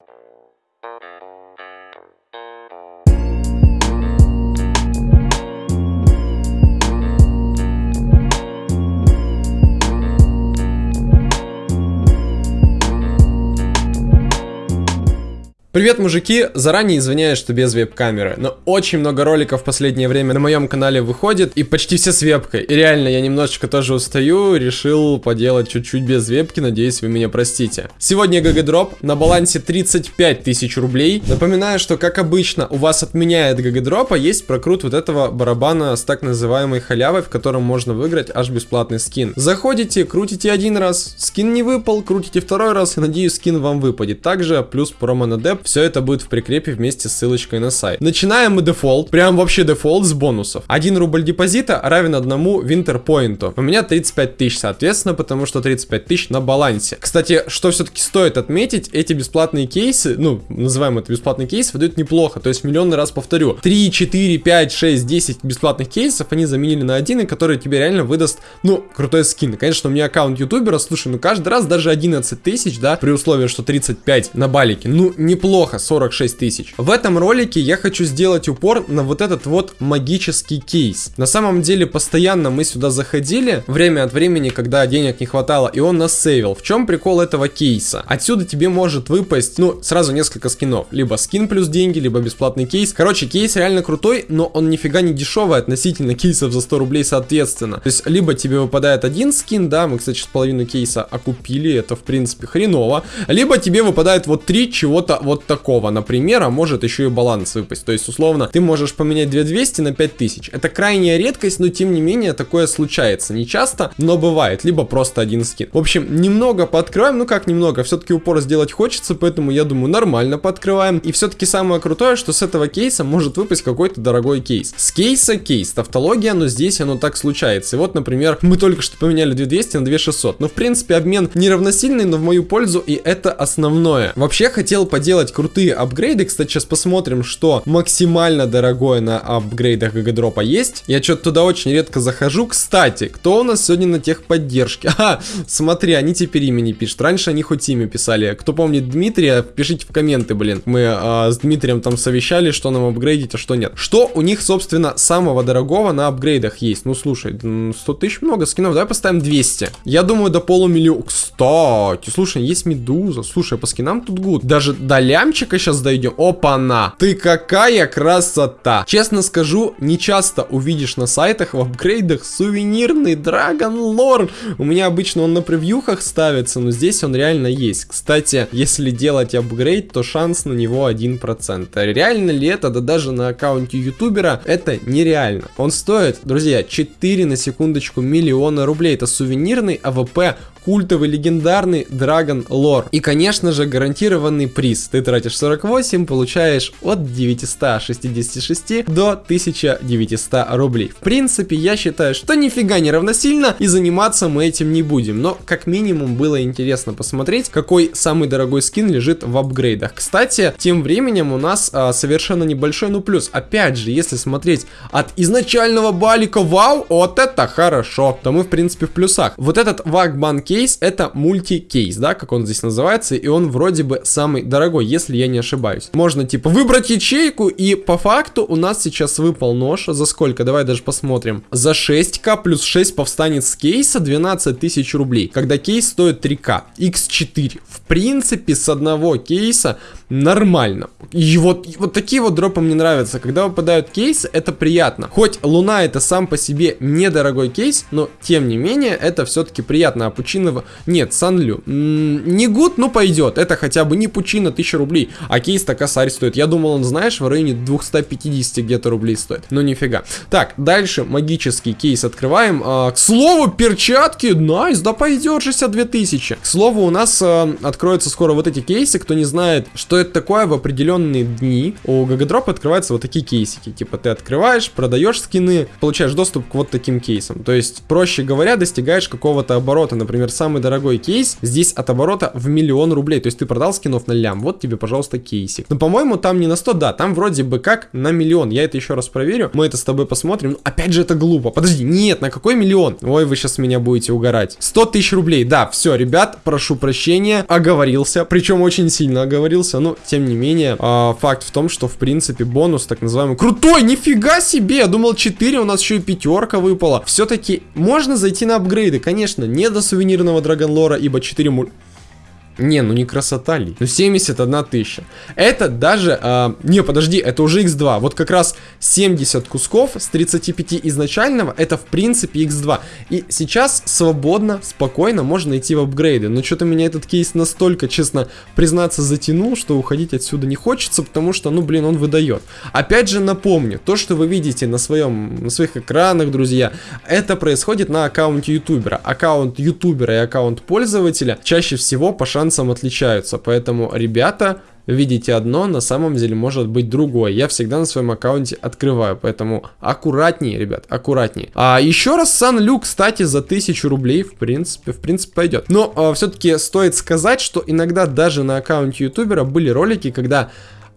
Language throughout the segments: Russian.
Thank you. Привет, мужики! Заранее извиняюсь, что без веб-камеры, но очень много роликов в последнее время на моем канале выходит, и почти все с вебкой. И реально, я немножечко тоже устаю, решил поделать чуть-чуть без вебки, надеюсь, вы меня простите. Сегодня ГГ-дроп, на балансе 35 тысяч рублей. Напоминаю, что, как обычно, у вас отменяет ГГ-дропа, есть прокрут вот этого барабана с так называемой халявой, в котором можно выиграть аж бесплатный скин. Заходите, крутите один раз, скин не выпал, крутите второй раз, и надеюсь, скин вам выпадет. Также плюс промо на деп все это будет в прикрепе вместе с ссылочкой на сайт. Начинаем мы дефолт, прям вообще дефолт с бонусов. 1 рубль депозита равен одному winter point у. У меня 35 тысяч, соответственно, потому что 35 тысяч на балансе. Кстати, что все-таки стоит отметить, эти бесплатные кейсы, ну, называем это бесплатный кейс, выдают неплохо. То есть миллионный раз повторю. 3, 4, 5, 6, 10 бесплатных кейсов они заменили на один, и который тебе реально выдаст, ну, крутой скин. Конечно, у меня аккаунт ютубера, слушай, ну каждый раз даже 11 тысяч, да, при условии, что 35 на балике. Ну, неплохо неплохо, 46 тысяч. В этом ролике я хочу сделать упор на вот этот вот магический кейс. На самом деле, постоянно мы сюда заходили, время от времени, когда денег не хватало, и он нас сейвил. В чем прикол этого кейса? Отсюда тебе может выпасть, ну, сразу несколько скинов. Либо скин плюс деньги, либо бесплатный кейс. Короче, кейс реально крутой, но он нифига не дешевый относительно кейсов за 100 рублей соответственно. То есть, либо тебе выпадает один скин, да, мы, кстати, половину кейса окупили, это, в принципе, хреново. Либо тебе выпадает вот три чего-то вот такого, например, а может еще и баланс выпасть. То есть, условно, ты можешь поменять 2200 на 5000. Это крайняя редкость, но тем не менее такое случается. Не часто, но бывает. Либо просто один скин. В общем, немного пооткрываем. Ну как немного, все-таки упор сделать хочется, поэтому я думаю нормально пооткрываем. И все-таки самое крутое, что с этого кейса может выпасть какой-то дорогой кейс. С кейса кейс, тавтология, но здесь оно так случается. И вот, например, мы только что поменяли 2200 на 2600. Ну, в принципе, обмен неравносильный, но в мою пользу, и это основное. Вообще, хотел поделать крутые апгрейды. Кстати, сейчас посмотрим, что максимально дорогое на апгрейдах ГГ-дропа есть. Я что-то туда очень редко захожу. Кстати, кто у нас сегодня на техподдержке? А, смотри, они теперь имени пишут. Раньше они хоть имя писали. Кто помнит Дмитрия, пишите в комменты, блин. Мы а, с Дмитрием там совещали, что нам апгрейдить, а что нет. Что у них, собственно, самого дорогого на апгрейдах есть? Ну, слушай, 100 тысяч много скинов. Давай поставим 200. Я думаю, до полумиллиона. Кстати, слушай, есть медуза. Слушай, по скинам тут good. Даже до лямчика сейчас дойдем. Опа-на! Ты какая красота! Честно скажу, не часто увидишь на сайтах в апгрейдах сувенирный Dragon Lore. У меня обычно он на превьюхах ставится, но здесь он реально есть. Кстати, если делать апгрейд, то шанс на него 1%. Реально ли это? Да даже на аккаунте ютубера это нереально. Он стоит, друзья, 4 на секундочку миллиона рублей. Это сувенирный АВП культовый легендарный Dragon Lore. И, конечно же, гарантированный приз. Ты тратишь 48, получаешь от 966 до 1900 рублей. В принципе, я считаю, что нифига не равносильно, и заниматься мы этим не будем. Но, как минимум, было интересно посмотреть, какой самый дорогой скин лежит в апгрейдах. Кстати, тем временем у нас а, совершенно небольшой, ну плюс. Опять же, если смотреть от изначального балика, вау, вот это хорошо, то мы, в принципе, в плюсах. Вот этот Вагбан кейс это мультикейс, да, как он здесь называется, и он вроде бы самый дорогой, если я не ошибаюсь. Можно типа выбрать ячейку, и по факту у нас сейчас выпал нож. За сколько? Давай даже посмотрим. За 6к плюс 6 повстанец кейса 12 тысяч рублей, когда кейс стоит 3к. x4. В принципе, с одного кейса нормально. И вот, вот такие вот дропы мне нравятся. Когда выпадают кейсы, это приятно. Хоть Луна это сам по себе недорогой кейс, но тем не менее, это все-таки приятно. А Пучинова... Нет, Санлю. Не гуд, но пойдет. Это хотя бы не Пучина 1000 рублей, а кейс-то косарь стоит. Я думал, он, знаешь, в районе 250 где-то рублей стоит. Но нифига. Так, дальше магический кейс открываем. А, к слову, перчатки. Nice, да пойдет 62 тысячи. К слову, у нас а, откроются скоро вот эти кейсы. Кто не знает, что это такое, в определенные дни у Гагадропа открываются вот такие кейсики. Типа ты открываешь, продаешь скины, получаешь доступ к вот таким кейсам. То есть, проще говоря, достигаешь какого-то оборота, например, например, самый дорогой кейс, здесь от оборота в миллион рублей. То есть ты продал скинов на лям, вот тебе, пожалуйста, кейсик. Но, по-моему, там не на 100, да, там вроде бы как на миллион. Я это еще раз проверю, мы это с тобой посмотрим. Ну, опять же, это глупо. Подожди, нет, на какой миллион? Ой, вы сейчас меня будете угорать. 100 тысяч рублей, да, все, ребят, прошу прощения, оговорился. Причем очень сильно оговорился, но, тем не менее, э, факт в том, что, в принципе, бонус, так называемый, крутой, нифига себе! Я думал 4, у нас еще и пятерка выпала. Все-таки можно зайти на апгрейды, конечно, не до сувенирного Драгонлора, ибо 4 муль... Не, ну не красота ли. Ну 71 тысяча. Это даже... Э, не, подожди, это уже x2. Вот как раз 70 кусков с 35 изначального, это в принципе x2. И сейчас свободно, спокойно можно идти в апгрейды. Но что-то меня этот кейс настолько, честно признаться, затянул, что уходить отсюда не хочется, потому что, ну блин, он выдает. Опять же напомню, то, что вы видите на, своем, на своих экранах, друзья, это происходит на аккаунте ютубера. Аккаунт ютубера и аккаунт пользователя чаще всего по шансам нюансам отличаются. Поэтому, ребята, видите одно, на самом деле может быть другое. Я всегда на своем аккаунте открываю, поэтому аккуратнее, ребят, аккуратнее. А еще раз Сан-Лю, кстати, за 1000 рублей, в принципе, в принципе пойдет. Но а, все-таки стоит сказать, что иногда даже на аккаунте ютубера были ролики, когда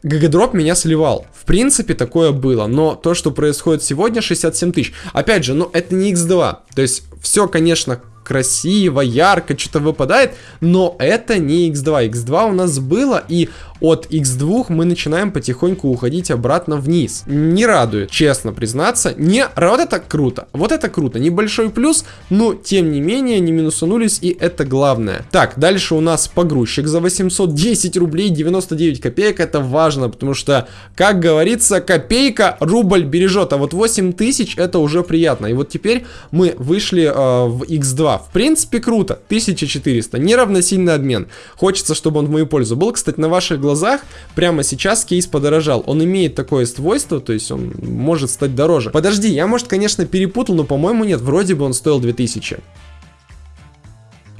ГГДроп меня сливал. В принципе, такое было. Но то, что происходит сегодня, 67 тысяч. Опять же, ну, это не X2. То есть, все, конечно, красиво, ярко, что-то выпадает, но это не X2. X2 у нас было, и от X2 мы начинаем потихоньку уходить обратно вниз. Не радует, честно признаться. Не, вот это круто, вот это круто. Небольшой плюс, но тем не менее не минусанулись, и это главное. Так, дальше у нас погрузчик за 810 рублей 99 копеек. Это важно, потому что, как говорится, копейка рубль бережет, а вот 8000 это уже приятно. И вот теперь мы вышли э, в X2. В принципе, круто. 1400. Неравносильный обмен. Хочется, чтобы он в мою пользу был. Кстати, на ваших глазах глазах прямо сейчас кейс подорожал. Он имеет такое свойство, то есть он может стать дороже. Подожди, я, может, конечно, перепутал, но, по-моему, нет. Вроде бы он стоил 2000.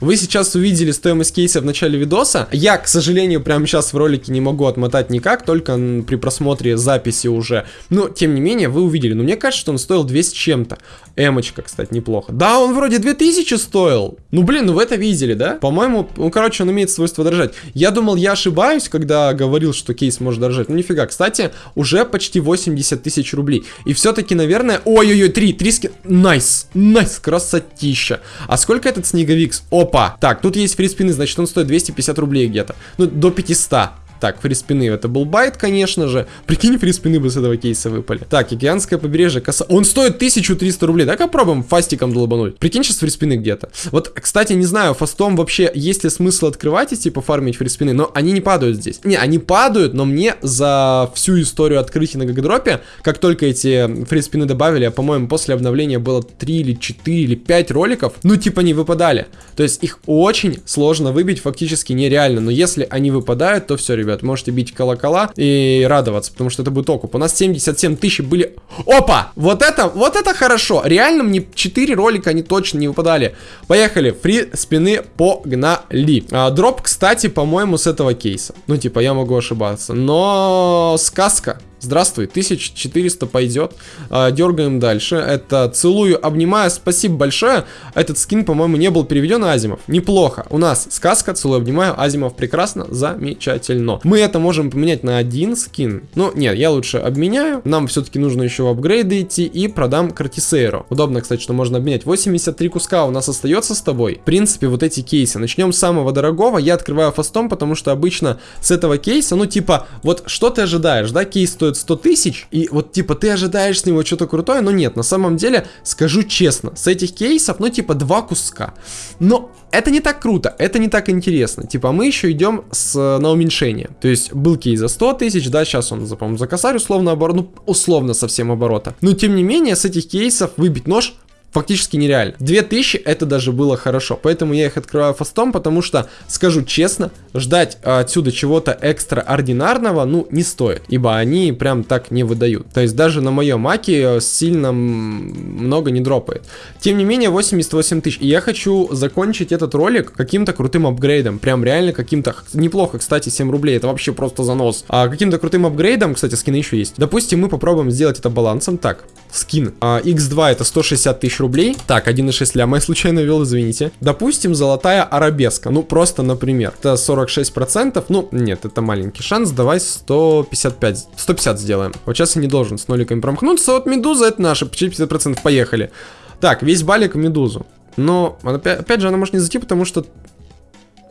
Вы сейчас увидели стоимость кейса в начале видоса. Я, к сожалению, прямо сейчас в ролике не могу отмотать никак, только при просмотре записи уже. Но, тем не менее, вы увидели. Но мне кажется, что он стоил 200 чем-то. Эмочка, кстати, неплохо. Да, он вроде 2000 стоил. Ну, блин, ну вы это видели, да? По-моему, ну, короче, он имеет свойство дорожать. Я думал, я ошибаюсь, когда говорил, что кейс может дорожать. Ну, нифига. Кстати, уже почти 80 тысяч рублей. И все-таки, наверное... Ой-ой-ой, 3, 3 скин... Nice, nice, красотища. А сколько этот снеговик? Оп, Опа! Так, тут есть фриспины, значит он стоит 250 рублей где-то. Ну, до 500. Так, фриспины, это был bait, конечно же. Прикинь, фриспины бы с этого кейса выпали. Так, океанское побережье, коса... Он стоит 1300 рублей. Давай попробуем фастиком долбануть. Прикинь, сейчас фриспины где-то. Вот, кстати, не знаю, фастом вообще есть ли смысл открывать и типа фармить фриспины, но они не падают здесь. Не, они падают, но мне за всю историю открытия на гагадропе, как только эти фриспины добавили, а по-моему после обновления было 3 или 4 или 5 роликов, ну типа не выпадали. То есть их очень сложно выбить, фактически нереально. Но если они выпадают, то все, ребят ребят. Можете бить колокола и радоваться, потому что это будет окуп. У нас 77 тысяч были... Опа! Вот это, вот это хорошо. Реально мне 4 ролика они точно не выпадали. Поехали. Фри спины погнали. А, дроп, кстати, по-моему, с этого кейса. Ну, типа, я могу ошибаться. Но сказка Здравствуй, 1400 пойдет. А, дергаем дальше. Это целую, обнимаю. Спасибо большое. Этот скин, по-моему, не был переведен на Азимов. Неплохо. У нас сказка, целую, обнимаю. Азимов прекрасно, замечательно. Мы это можем поменять на один скин. Ну, нет, я лучше обменяю. Нам все-таки нужно еще в апгрейды идти и продам Картисейру. Удобно, кстати, что можно обменять. 83 куска у нас остается с тобой. В принципе, вот эти кейсы. Начнем с самого дорогого. Я открываю фастом, потому что обычно с этого кейса, ну, типа, вот что ты ожидаешь, да, кейс стоит стоит 100 тысяч, и вот типа ты ожидаешь с него что-то крутое, но нет, на самом деле, скажу честно, с этих кейсов, ну типа два куска. Но это не так круто, это не так интересно. Типа мы еще идем с, на уменьшение. То есть был кейс за 100 тысяч, да, сейчас он, по-моему, за косарь условно оборот, ну условно совсем оборота. Но тем не менее, с этих кейсов выбить нож фактически нереально. 2000 это даже было хорошо, поэтому я их открываю фастом, потому что, скажу честно, ждать отсюда чего-то экстраординарного, ну, не стоит, ибо они прям так не выдают. То есть даже на моем маке сильно много не дропает. Тем не менее, 88 тысяч. И я хочу закончить этот ролик каким-то крутым апгрейдом, прям реально каким-то, неплохо, кстати, 7 рублей, это вообще просто занос. А каким-то крутым апгрейдом, кстати, скины еще есть. Допустим, мы попробуем сделать это балансом. Так, скин. А, X2 это 160 тысяч рублей. Так, 1,6 ляма я случайно ввел, извините. Допустим, золотая арабеска. Ну, просто, например. Это 46%. Ну, нет, это маленький шанс. Давай 155. 150 сделаем. Вот сейчас я не должен с ноликами промахнуться. Вот медуза это наша. Почти 50%. Поехали. Так, весь балик медузу. Но, опять, опять же, она может не зайти, потому что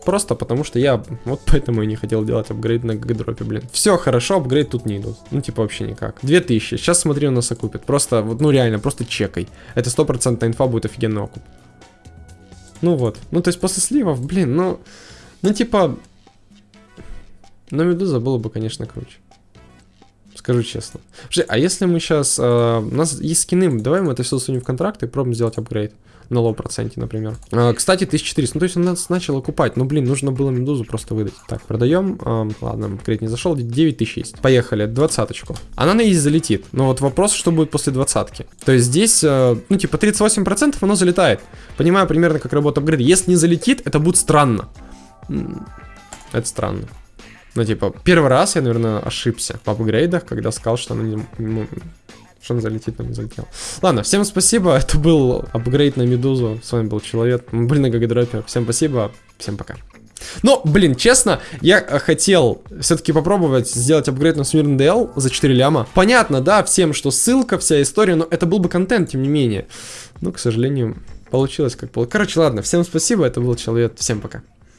Просто потому что я вот поэтому и не хотел делать апгрейд на гагадропе, блин. Все хорошо, апгрейд тут не идут. Ну, типа, вообще никак. 2000. Сейчас смотри, у нас окупит. Просто, вот, ну реально, просто чекай. Это стопроцентная инфа будет офигенный окуп. Ну вот. Ну, то есть после сливов, блин, ну... Ну, типа... Но Медуза было бы, конечно, круче. Скажу честно. Слушай, а если мы сейчас... Э, у нас есть скины, давай мы это все сунем в контракт и пробуем сделать апгрейд на low проценте, например. А, кстати, 1400. Ну, то есть он нас начал окупать. Ну, блин, нужно было медузу просто выдать. Так, продаем. А, ладно, апгрейд не зашел. 9000 есть. Поехали, двадцаточку. Она на easy залетит. Но вот вопрос, что будет после двадцатки. То есть здесь, а, ну, типа, 38% оно залетает. Понимаю примерно, как работает апгрейд. Если не залетит, это будет странно. Это странно. Ну, типа, первый раз я, наверное, ошибся в апгрейдах, когда сказал, что она не, что он залетит, но не залетел. Ладно, всем спасибо. Это был апгрейд на Медузу. С вами был Человек. Мы были на. Всем спасибо. Всем пока. Но, блин, честно, я хотел все-таки попробовать сделать апгрейд на Смирн DL за 4 ляма. Понятно, да, всем, что ссылка, вся история, но это был бы контент, тем не менее. Но, к сожалению, получилось как получилось. Короче, ладно, всем спасибо, это был Человек, всем пока.